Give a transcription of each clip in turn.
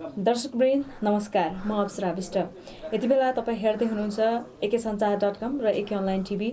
दर्शकवृन्द नमस्कार। म अप्सरा विष्ट। यति बेला तपाईँ हेर्दै हुनुहुन्छ एके सञ्चार डट कम र एके अनलाइन टिभी।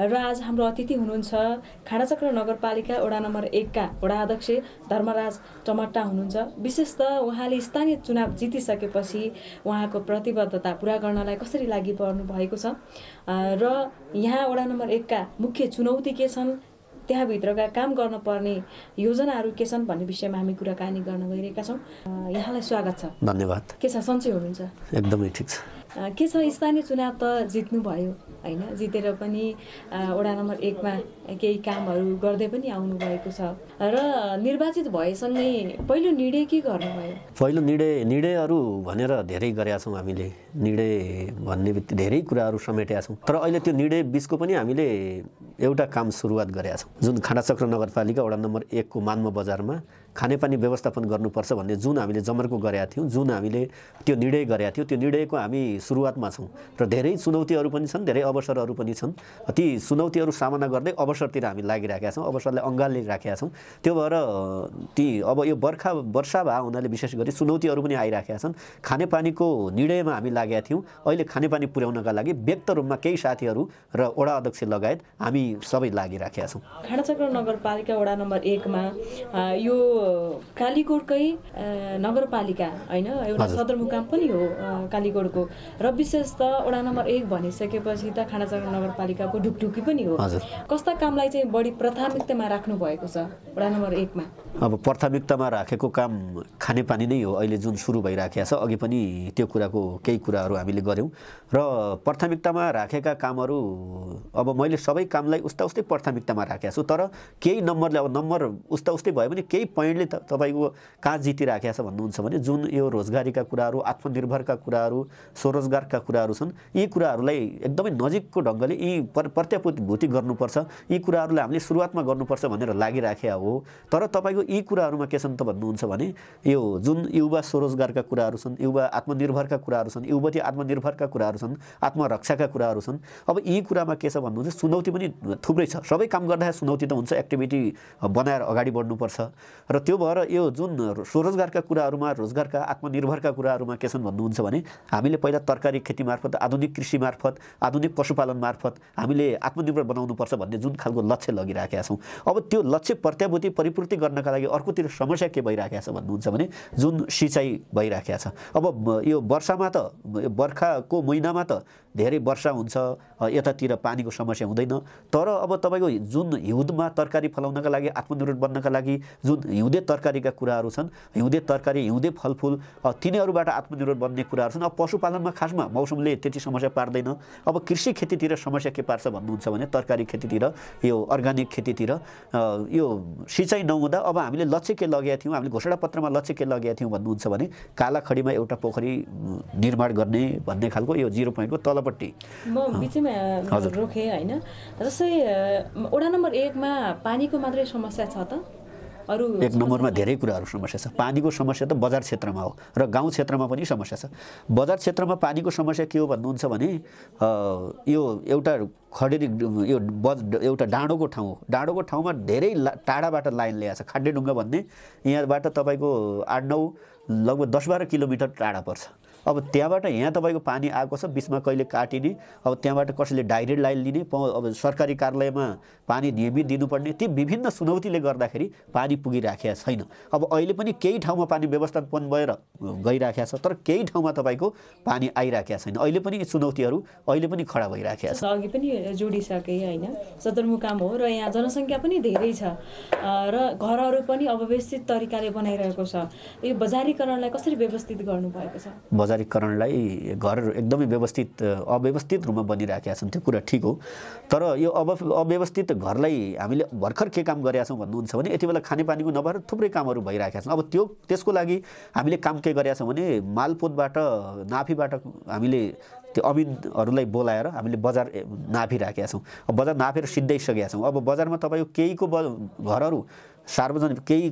र आज हाम्रो अतिथि हुनुहुन्छ खाडाचक्र नगरपालिका वडा नम्बर एकका वडा अध्यक्ष धर्मराज टमट्टा हुनुहुन्छ। विशेष त उहाँले स्थानीय चुनाव जितिसकेपछि उहाँको प्रतिबद्धता पुरा गर्नलाई कसरी लागि पर्नु भएको छ र यहाँ वडा नम्बर एकका मुख्य चुनौती के छन्? त्यहाँभित्रका काम गर्न पर्ने योजनाहरू के छन् भन्ने विषयमा हामी कुराकानी गर्न गइरहेका छौँ। यहाँलाई स्वागत छ। धन्यवाद। के छ सन्चै हुनुहुन्छ? एकदमै ठिक छ। के छ स्थानीय चुनाव त जित्नुभयो। होइन? जितेर पनि वडा नम्बर एकमा केही कामहरू गर्दै पनि आउनुभएको छ। र निर्वाचित भएसँगै पहिलो निर्णय के गर्नुभयो? पहिलो निर्णय निर्णयहरू भनेर धेरै गरेका छौँ हामीले। निर्णय भन्ने बित्तिकै धेरै कुराहरू समेटेका छौँ। तर अहिले त्यो निर्णय बिचको पनि हामीले एउटा काम सुरुवात गरेका छौँ। जुन खाडाचक्र नगरपालिका वडा नम्बर एकको मान्म बजारमा खानेपानी व्यवस्थापन गर्नुपर्छ भन्ने जुन हामीले जमर्को गरेका थियौँ जुन हामीले त्यो निर्णय गरेका थियौँ त्यो निर्णयको हामी सुरुवातमा छौँ र धेरै चुनौतीहरू पनि छन् धेरै अवसरहरू पनि छन्। ती चुनौतीहरू सामना गर्दै अवसरतिर हामी लागिराखेका छौँ अवसरलाई अँगालिराखेका छौँ। त्यो भएर ती अब यो बर्खा वर्षा भए हुनाले विशेष गरी चुनौतीहरू पनि आइराखेका छन्। खानेपानीको निर्णयमा हामी लागेका थियौँ। अहिले खानेपानी पुर्याउनका लागि व्यक्त रूपमा केही साथीहरू र वडा अध्यक्ष लगायत हामी सबै लागिराखेका छौँ। खाडाचक्र नगरपालिका वडा नम्बर एकमा यो कालीकोटकै नगरपालिका होइन? एउटा सदरमुकाम पनि हो कालीकोटको र विशेष त वडा नम्बर एक भनिसकेपछि त खाडाचक्र नगरपालिकाको ढुकढुकी पनि हो। कस्ता कामलाई चाहिँ बढी प्राथमिकतामा राख्नु भएको छ वडा नम्बर एकमा? अब प्राथमिकतामा राखेको काम खानेपानी नै हो अहिले जुन सुरु भइराखेको छ अघि पनि त्यो कुराको केही कुराहरू हामीले गऱ्यौँ। र प्राथमिकतामा राखेका कामहरू अब मैले सबै कामलाई उस्ता उस्तै प्राथमिकतामा राखेको छु तर केही नम्बरले अब नम्बर उस्ता उस्तै भयो भने केही पोइन्टले त तपाईँको कहाँ जितिराखेको छ भन्नुहुन्छ भने जुन यो रोजगारीका कुराहरू आत्मनिर्भरका कुराहरू स्वरोजगारका कुराहरू छन् यी कुराहरूलाई एकदमै नजिकको ढङ्गले यी प्रत्याभूति गर्नुपर्छ यी कुराहरूलाई हामीले सुरुवातमा गर्नुपर्छ भनेर लागिराखेका हो। तर तपाईँको यी कुराहरूमा के छन् त भन्नुहुन्छ भने यो जुन युवा स्वरोजगारका कुराहरू छन् युवा आत्मनिर्भरका कुराहरू छन् युवती आत्मनिर्भरका कुराहरू छन् आत्मरक्षाका कुराहरू छन् अब यी कुरामा के छ भन्नुहुन्छ चुनौती पनि थुप्रै छ। सबै काम गर्दाखेरि चुनौती त हुन्छ एक्टिभिटी बनाएर अगाडि बढ्नुपर्छ। र त्यो भएर यो जुन स्वरोजगारका कुराहरूमा रोजगारका आत्मनिर्भरका कुराहरूमा के छन् भन्नुहुन्छ भने हामीले पहिला तरकारी खेती मार्फत आधुनिक कृषि मार्फत आधुनिक पशुपालन मार्फत हामीले आत्मनिर्भर बनाउनुपर्छ भन्ने जुन खालको लक्ष्य लगिराखेका छौँ। अब त्यो लक्ष्य प्रत्याभूति परिपूर्ति गर्नका लागि अर्कोतिर समस्या के भइराखेको छ भन्नुहुन्छ भने जुन सिँचाइ भइराखेको छ। अब यो वर्षामा त बर्खाको महिनामा त धेरै वर्षा हुन्छ यतातिर पानीको समस्या हुँदैन। तर अब तपाईँको जुन हिउँदमा तरकारी फलाउनका लागि आत्मनिर्भर बन्नका लागि जुन हिउँदे तरकारीका कुराहरू छन् हिउँदे तरकारी हिउँदे फलफुल तिनीहरूबाट आत्मनिर्भर बन्ने कुराहरू छन्। अब पशुपालनमा खासमा मौसमले त्यति समस्या पार्दैन। अब कृषि खेतीतिर समस्या के पार्छ भन्नुहुन्छ भने तरकारी खेतीतिर यो अर्ग्यानिक खेतीतिर यो सिँचाइ नहुँदा अब हामीले लक्ष्य के लगेका थियौँ हामीले घोषणा पत्रमा लक्ष्य के लगेका थियौँ भन्नुहुन्छ भने कालाखडीमा एउटा पोखरी निर्माण गर्ने भन्ने खालको यो जिरो पोइन्टको तलपट्टि। म बिचैमा रोकेँ होइन। जस्तै वडा नम्बर एकमा पानीको मात्रै समस्या छ त? अरू एक नम्बरमा धेरै कुराहरू समस्या छ। पानीको समस्या त बजार क्षेत्रमा हो र गाउँ क्षेत्रमा पनि समस्या छ। बजार क्षेत्रमा पानीको समस्या के हो भन्नुहुन्छ भने यो एउटा खडेरी यो बज एउटा डाँडोको ठाउँ हो। डाँडोको ठाउँमा धेरै टाढाबाट लाइन ल्याएको छ। खाड्डेढुङ्गा भन्ने यहाँबाट तपाईँको आठ नौ लगभग दस बाह्र किलोमिटर टाढा पर्छ। अब त्यहाँबाट यहाँ तपाईँको पानी आएको छ बिचमा कहिले काटिने अब त्यहाँबाट कसैले डाइरेक्ट लाइन लिने अब सरकारी कार्यालयमा पानी नियमित दिनुपर्ने ती विभिन्न चुनौतीले गर्दाखेरि पानी पुगिराखेका छैन। अब अहिले पनि केही ठाउँमा पानी व्यवस्थापन भएर गइराखेको छ तर केही ठाउँमा तपाईँको पानी आइराखेका छैन। अहिले पनि यी चुनौतीहरू अहिले पनि खडा भइराखेका छ अघि पनि जोडिसके होइन सदरमुकाम हो र यहाँ जनसङ्ख्या पनि धेरै छ। र घरहरू पनि अव्यवस्थित तरिकाले बनाइरहेको छ। यो बजारीकरणलाई कसरी व्यवस्थित गर्नुभएको छ? बजारीकरणलाई घर एकदमै व्यवस्थित अव्यवस्थित रूपमा बनिराखेका छन् त्यो कुरा ठिक हो। तर यो अब अव्यवस्थित घरलाई हामीले भर्खर के काम गरेका छौँ भन्नुहुन्छ भने यति बेला खानेपानीको नभएर थुप्रै कामहरू भइरहेका छन्। अब त्यो त्यसको लागि हामीले काम के गरेका छौँ भने मालपोतबाट नाफीबाट हामीले त्यो अमिनहरूलाई बोलाएर हामीले बजार नाफिराखेका छौँ। बजार नाफेर सिद्धाइसकेका छौँ। अब बजारमा तपाईँको केहीको ब घरहरू सार्वजनिक केही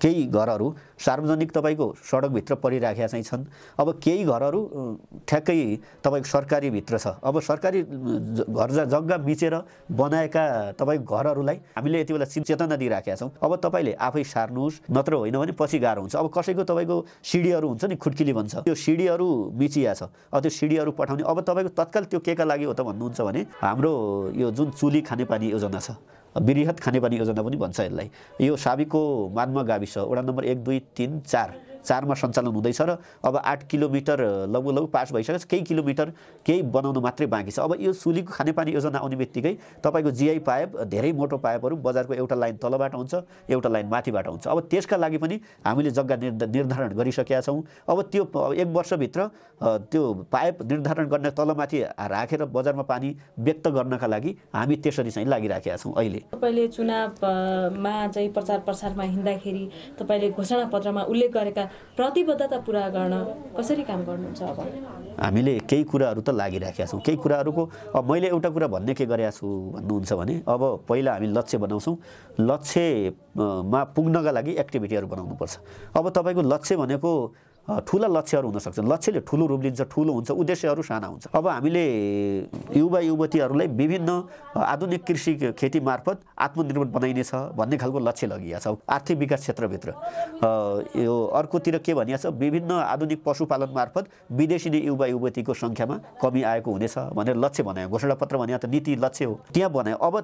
केही घरहरू सार्वजनिक तपाईँको सडकभित्र परिराखेका चाहिँ छन्। अब केही घरहरू ठ्याक्कै तपाईँको सरकारीभित्र छ। अब सरकारी घर जग्गा मिचेर बनाएका तपाईँको घरहरूलाई हामीले यति बेला चेतना दिइराखेका छौँ। अब तपाईँले आफै सार्नुहोस् नत्र होइन भने पछि गाह्रो हुन्छ। अब कसैको तपाईँको सिडीहरू हुन्छ नि खुड्किली भन्छ। त्यो सिडीहरू मिचिया छ। अब त्यो सिडीहरू पठाउने अब तपाईँको तत्काल त्यो केका लागि हो त भन्नुहुन्छ भने हाम्रो यो जुन चुली खानेपानी योजना छ वृहत खानेपानी योजना पनि भन्छ यसलाई। यो साबिको मानमा गाविस वडा नम्बर एक दुई तिन चार। चारमा सञ्चालन हुँदैछ र अब आठ किलोमिटर लगभग लगभग पास भइसकेको छ केही किलोमिटर केही बनाउनु मात्रै बाँकी छ। अब यो सुलीको खानेपानी योजना आउने बित्तिकै तपाईँको जिआई पाइप धेरै मोटो पाइपहरू बजारको एउटा लाइन तलबाट हुन्छ एउटा लाइन माथिबाट हुन्छ। अब त्यसका लागि पनि हामीले जग्गा निर्ध निर्धारण गरिसकेका छौँ। अब त्यो एक वर्षभित्र त्यो पाइप निर्धारण गर्न तलमाथि राखेर बजारमा पानी व्यक्त गर्नका लागि हामी त्यसरी चाहिँ लागिराखेका छौँ अहिले। तपाईँले चुनावमा चाहिँ प्रचार प्रसारमा हिँड्दाखेरि तपाईँले घोषणापत्रमा उल्लेख गरेका प्रतिबद्धता पुरा गर्न कसरी काम गर्नुहुन्छ अब? हामीले केही कुराहरू त लागिराखेका छौँ। केही कुराहरूको अब मैले एउटा कुरा भन्ने के गरेका छु भन्नुहुन्छ भने अब पहिला हामी लक्ष्य बनाउँछौँ। लक्ष्यमा पुग्नका लागि एक्टिभिटीहरू बनाउनुपर्छ। अब तपाईँको लक्ष्य भनेको ठुला लक्ष्यहरू हुनसक्छ लक्ष्यले ठुलो रूप लिन्छ ठुलो हुन्छ उद्देश्यहरू साना हुन्छ। अब हामीले युवा युवतीहरूलाई विभिन्न आधुनिक कृषि खेती मार्फत आत्मनिर्भर बनाइनेछ भन्ने खालको लक्ष्य लगिएको छ आर्थिक विकास क्षेत्रभित्र। यो अर्कोतिर के भनिएको छ विभिन्न आधुनिक पशुपालन मार्फत विदेशी नै युवा युवतीको सङ्ख्यामा कमी आएको हुनेछ भनेर लक्ष्य बनायो। घोषणापत्र भने त नीति लक्ष्य हो। त्यहाँ बनायो। अब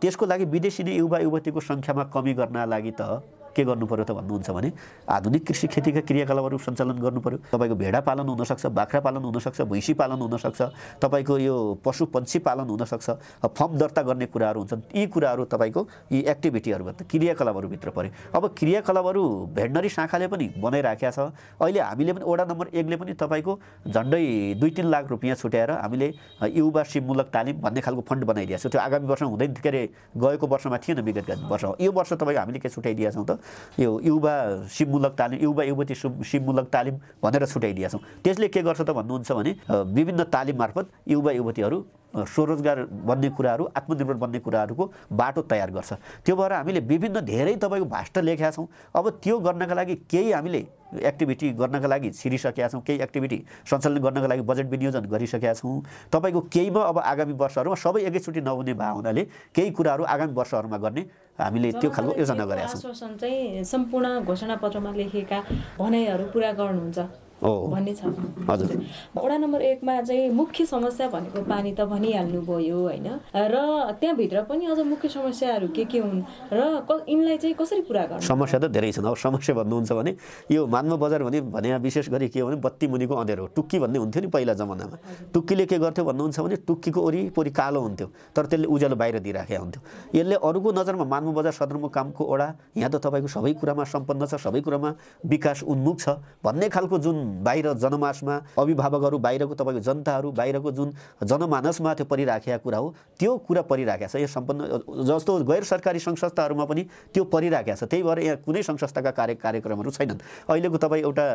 त्यसको लागि विदेशी नै युवा युवतीको सङ्ख्यामा कमी गर्न लागि त के गर्नु पर्यो त भन्नुहुन्छ भने आधुनिक कृषि खेतीका क्रियाकलापहरू सञ्चालन गर्नु पर्यो तपाईँको भेडा पालन हुनसक्छ बाख्रा पालन हुनसक्छ भैँसी पालन हुनसक्छ तपाईँको यो पशु पन्छी पालन हुनसक्छ फर्म दर्ता गर्ने कुराहरू हुन्छन् यी कुराहरू तपाईँको यी एक्टिभिटीहरूभित्र क्रियाकलापहरूभित्र पऱ्यो अब क्रियाकलापहरू भेटनरी शाखाले पनि बनाइराखेका छ। अहिले हामीले पनि वडा नम्बर एकले पनि तपाईँको झन्डै दुई तिन लाख रुपियाँ छुट्याएर हामीले युवा सिपमूलक तालिम भन्ने खालको फन्ड बनाइदिएको छ। त्यो आगामी वर्ष हुँदैन के अरे गएको वर्षमा थिएन विगतका वर्ष यो वर्ष तपाईँको हामीले के छुट्याइदिएका छौँ त? यो युवा सिपमूलक तालिम युवा युवती सिपमूलक तालिम भनेर छुट्याइदिएका छौँ। त्यसले के गर्छ त भन्नुहुन्छ भने विभिन्न तालिम मार्फत युवा युवतीहरू स्वरोजगार बन्ने कुराहरू आत्मनिर्भर बन्ने कुराहरूको बाटो तयार गर्छ। त्यो भएर हामीले विभिन्न धेरै तपाईँको भाष्ट लेखेका छौँ। अब त्यो गर्नका लागि केही हामीले एक्टिभिटी गर्नका लागि छिरिसकेका छौँ केही एक्टिभिटी सञ्चालन गर्नका लागि बजेट विनियोजन गरिसकेका छौँ। तपाईँको केहीमा अब आगामी वर्षहरूमा सबै एकैचोटि नहुने भए हुनाले केही कुराहरू आगामी वर्षहरूमा गर्ने हामीले त्यो खालको योजना गरेका छौँ। चाहिँ सम्पूर्ण घोषणापत्रमा लेखिएका भनाइहरू पुरा गर्नुहुन्छ। भन्ने छ। हजुर। वडा नम्बर एकमा चाहिँ मुख्य समस्या भनेको पानी त भनिहाल्नु भयो होइन? र त्यहाँभित्र पनि अझ मुख्य समस्याहरू के के हुन् र यिनलाई चाहिँ कसरी पुरा गर्नु? समस्या त धेरै छन्। अब समस्या भन्नुहुन्छ भने यो मान्व बजार भने भने विशेष गरी के हो भने बत्ती मुनिको अँध्यारो हो टुक्की भन्ने हुन्थ्यो नि पहिला जमानामा। टुक्कीले के गर्थ्यो भन्नुहुन्छ भने टुक्कीको वरिपरि कालो हुन्थ्यो तर त्यसले उज्यालो बाहिर दिइराखेको हुन्थ्यो। यसले अरूको नजरमा मान्व बजार सदरमुकामको ओडा? यहाँ त तपाईँको सबै कुरामा सम्पन्न छ सबै कुरामा विकास उन्मुख छ भन्ने खालको जुन बाहिर जनमासमा अभिभावकहरू बाहिरको तपाईँको जनताहरू बाहिरको जुन जनमानसमा त्यो परिराखेका कुरा हो त्यो कुरा परिराखेको छ। यो सम्पन्न जस्तो गैर सरकारी सङ्घ संस्थाहरूमा पनि त्यो परिराखेको छ। त्यही भएर यहाँ कुनै सङ्घ संस्थाका कार्य कार्यक्रमहरू छैनन्। अहिलेको तपाईँ एउटा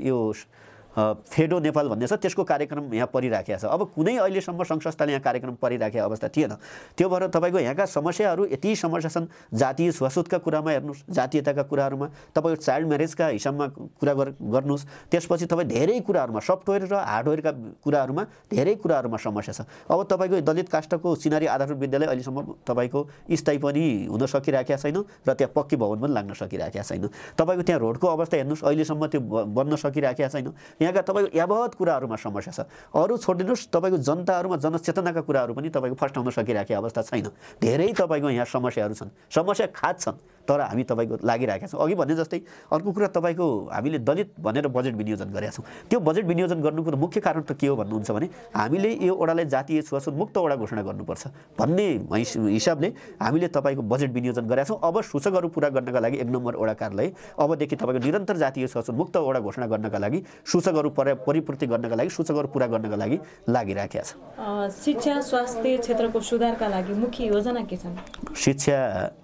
यो फेडो नेपाल भन्ने छ त्यसको कार्यक्रम यहाँ परिराखेको छ। अब कुनै अहिलेसम्म सङ्घ संस्थाले यहाँ कार्यक्रम परिराखेको अवस्था थिएन। त्यो भएर तपाईँको यहाँका समस्याहरू यति समस्या छन् जातीय छुवाछुतका कुरामा हेर्नुहोस् जातीयताका कुराहरूमा। तपाईँको चाइल्ड म्यारेजका हिसाबमा कुरा गर गर्नुहोस्। त्यसपछि तपाईँ धेरै कुराहरूमा सफ्टवेयर र हार्डवेयरका कुराहरूमा धेरै कुराहरूमा समस्या छ। अब तपाईँको दलित काष्ठको सिनारी आधारभूत विद्यालय अहिलेसम्म तपाईँको स्थायी पनि हुन सकिरहेका छैन र त्यहाँ पक्की भवन पनि लाग्न सकिरहेका छैन। तपाईँको त्यहाँ रोडको अवस्था हेर्नुहोस् अहिलेसम्म त्यो बन्न सकिरहेका छैन। यहाँका तपाईँको यावत कुराहरूमा समस्या छ। अरू छोडिदिनुहोस् तपाईँको जनताहरूमा जनचेतनाका कुराहरू पनि तपाईँको फस्टाउन सकिरहेको अवस्था छैन। धेरै तपाईँको यहाँ समस्याहरू छन्। समस्या खाद छन्। तर हामी तपाईँको लागिरहेका छौँ। अघि भने जस्तै अर्को कुरा तपाईँको हामीले दलित भनेर बजेट विनियोजन गरेका छौँ। त्यो बजेट विनियोजन गर्नुको त मुख्य कारण त के हो भन्नुहुन्छ भने हामीले यो ओडालाई जातीय छुवाछुत मुक्त ओडा घोषणा गर्नुपर्छ भन्ने हिस- हिसाबले हामीले तपाईँको बजेट विनियोजन गरेका छौँ। अब सूचकहरू पुरा गर्नका लागि एक नम्बर ओडा कार्यालय अबदेखि तपाईँको निरन्तर जातीय छुवाछुत मुक्त ओडा घोषणा गर्नका लागि सूचकहरू पर परिपूर्ति गर्नका लागि सूचकहरू पुरा गर्नका लागि लागिराखेका छ। शिक्षा स्वास्थ्य क्षेत्रको सुधारका लागि मुख्य योजना के छन्? शिक्षा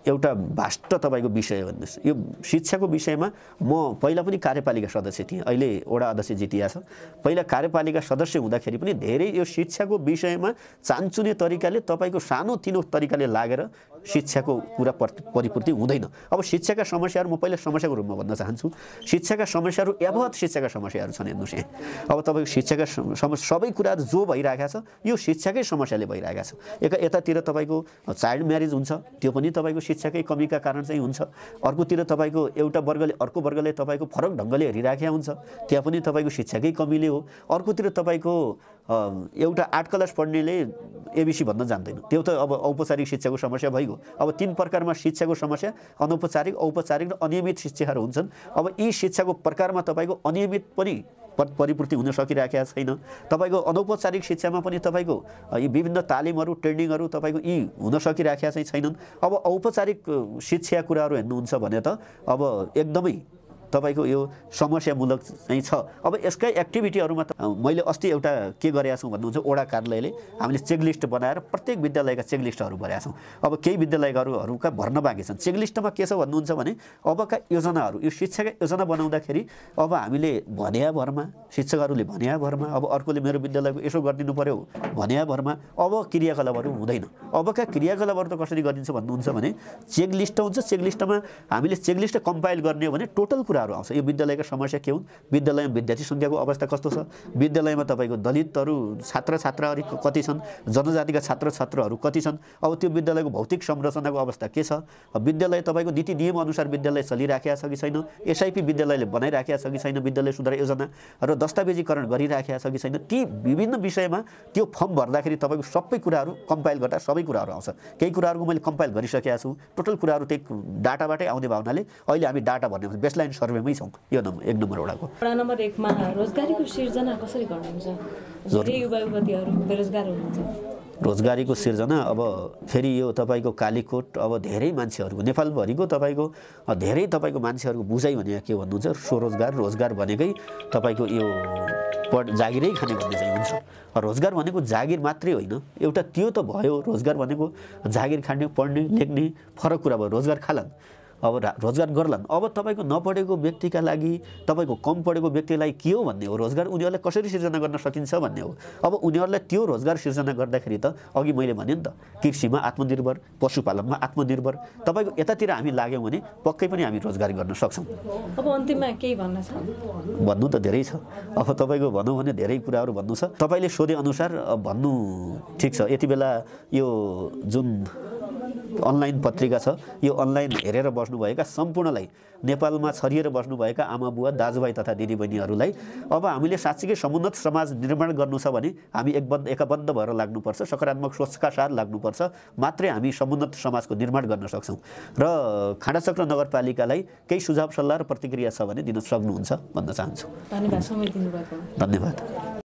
एउटा भाष्ट तपाईँको विषय भन्नुहोस्। यो शिक्षाको विषयमा म पहिला पनि कार्यपालिका सदस्य थिएँ। अहिले वडा अध्यक्ष जितिया छ। पहिला कार्यपालिका सदस्य हुँदाखेरि पनि धेरै यो शिक्षाको विषयमा चान्चुने तरिकाले तपाईँको सानोतिनो तरिकाले लागेर शिक्षाको कुरा पर- परिपूर्ति हुँदैन। अब शिक्षाका समस्याहरू म पहिला समस्याको रूपमा भन्न चाहन्छु। शिक्षाका समस्याहरू यावत शिक्षाका समस्याहरू छन् हेर्नुहोस् यहाँ। अब तपाईँको शिक्षाका सम सम- सबै कुराहरू जो भइरहेको छ यो शिक्षाकै समस्याले भइरहेको छ। एक यतातिर तपाईँको चाइल्ड म्यारिज हुन्छ त्यो पनि तपाईँको शिक्षाकै कमीका कारण चाहिँ हुन्छ। अर्कोतिर तपाईँको एउटा वर्गले अर्को वर्गले तपाईँको फरक ढङ्गले हेरिराखेका हुन्छ। त्यहाँ पनि तपाईँको शिक्षाकै कमीले हो। अर्कोतिर तपाईँको एउटा आठ क्लास पढ्नेले एबिसी भन्न जान्दैन। त्यो त अब औपचारिक शिक्षाको समस्या भइगयो। अब तिन प्रकारमा शिक्षाको समस्या अनौपचारिक औपचारिक र अनियमित शिक्षाहरू हुन्छन्। अब यी शिक्षाको प्रकारमा तपाईँको अनियमित पनि परिपूर्ति हुन सकिरहेका छैन। तपाईँको अनौपचारिक शिक्षामा पनि तपाईँको यी विभिन्न तालिमहरू ट्रेनिङहरू तपाईँको यी हुन सकिरहेका चाहिँ छैनन्। अब औपचारिक शिक्षा कुराहरू हेर्नुहुन्छ भने त अब एकदमै तपाईँको यो समस्यामूलक चाहिँ छ। अब यसकै एक्टिभिटीहरूमा त मैले अस्ति एउटा के गरेका छौँ भन्नुहुन्छ ओडा कार्यालयले हामीले चेकलिस्ट बनाएर प्रत्येक विद्यालयका चेकलिस्टहरू भरेका छौँ। अब केही विद्यालयहरूहरूका भर्न बाँकी छन्। चेकलिस्टमा के छ भन्नुहुन्छ भने अबका योजनाहरू यो शिक्षाका योजना बनाउँदाखेरि अब हामीले भन्या भरमा शिक्षकहरूले भन्या भरमा अब अर्कोले मेरो विद्यालयको यसो गरिदिनु पऱ्यो भन्या भरमा अब क्रियाकलापहरू हुँदैन। अबका क्रियाकलापहरू त कसरी गरिन्छ भन्नुहुन्छ भने चेकलिस्ट हुन्छ। चेकलिस्टमा हामीले चेकलिस्ट कम्पाइल गर्ने हो भने टोटल कुराहरू आउँछ। यो विद्यालयका समस्या के हुन्? विद्यालयमा विद्यार्थी सङ्ख्याको अवस्था कस्तो छ? विद्यालयमा तपाईँको दलितहरू छात्र छात्राहरू कति छन्? जनजातिका छात्र छात्राहरू कति छन्? अब त्यो विद्यालयको भौतिक संरचनाको अवस्था के छ? विद्यालय तपाईँको नीति नियम अनुसार विद्यालय चलिराखेका छ कि छैन? एसआइपी विद्यालयले बनाइराखेका छ कि छैन विद्यालय सुधार योजना र दस्तावेजीकरण गरिराखेका छ कि छैन? ती विभिन्न विषयमा त्यो फर्म भर्दाखेरि तपाईँको सबै कुराहरू कम्पाइल गर्दा सबै कुराहरू आउँछ। केही कुराहरूको मैले कम्पाइल गरिसकेका छु। टोटल कुराहरू त्यही डाटाबाटै आउने भावनाले अहिले हामी डाटा भर्ने बेसलाइन सर्वेमै छौँ। यो नम्बर एक नम्बर वडाको। वडा नम्बर एकमा रोजगारीको सिर्जना कसरी गर्नुहुन्छ? धेरै युवा युवतीहरू बेरोजगार हुनुहुन्छ। रोजगारीको सिर्जना अब फेरि यो तपाईँको कालीकोट अब धेरै मान्छेहरूको नेपालभरिको तपाईँको धेरै तपाईँको मान्छेहरूको बुझाइ भने के भन्नुहुन्छ? स्वरोजगार रोजगार भनेकै तपाईँको यो पढ जागिरै खाने भन्ने चाहिँ हुन्छ। रोजगार भनेको जागिर मात्रै होइन। एउटा त्यो त भयो रोजगार भनेको जागिर खाने पढ्ने लेख्ने फरक कुरा भयो। रोजगार खालान्। अब रोजगार गर्लान्। अब तपाईँको नपढेको व्यक्तिका लागि तपाईँको कम पढेको व्यक्तिलाई के हो भन्ने हो? रोजगार उनीहरूलाई कसरी सिर्जना गर्न सकिन्छ भन्ने हो? अब उनीहरूलाई त्यो रोजगार सिर्जना गर्दाखेरि त अघि मैले भने नि त कृषिमा आत्मनिर्भर पशुपालनमा आत्मनिर्भर तपाईँको यतातिर हामी लाग्यौँ भने पक्कै पनि हामी रोजगार गर्न सक्छौँ। अब अन्तिममा केही भन्न छ? भन्नु त धेरै छ। अब तपाईँको भनौँ भने धेरै कुराहरू भन्नु छ। तपाईँले सोधे अनुसार अ, भन्नु ठिक छ। यति बेला यो जुन अनलाइन पत्रिका छ। यो अनलाइन हेरेर बस्नुभएका सम्पूर्णलाई नेपालमा छरिएर बस्नुभएका आमा बुवा दाजुभाइ तथा दिदीबहिनीहरूलाई अब हामीले साँच्चीकै समुन्नत समाज निर्माण गर्नु छ भने हामी एकबद्ध एकबद्ध भएर लाग्नुपर्छ सकारात्मक सोचका साथ लाग्नुपर्छ मात्रै हामी समुन्नत समाजको निर्माण गर्न सक्छौँ। र खाँडाचक्र नगरपालिकालाई केही सुझाव सल्लाह र प्रतिक्रिया छ भने दिन सक्नुहुन्छ भन्न चाहन्छु। धन्यवाद धन्यवाद।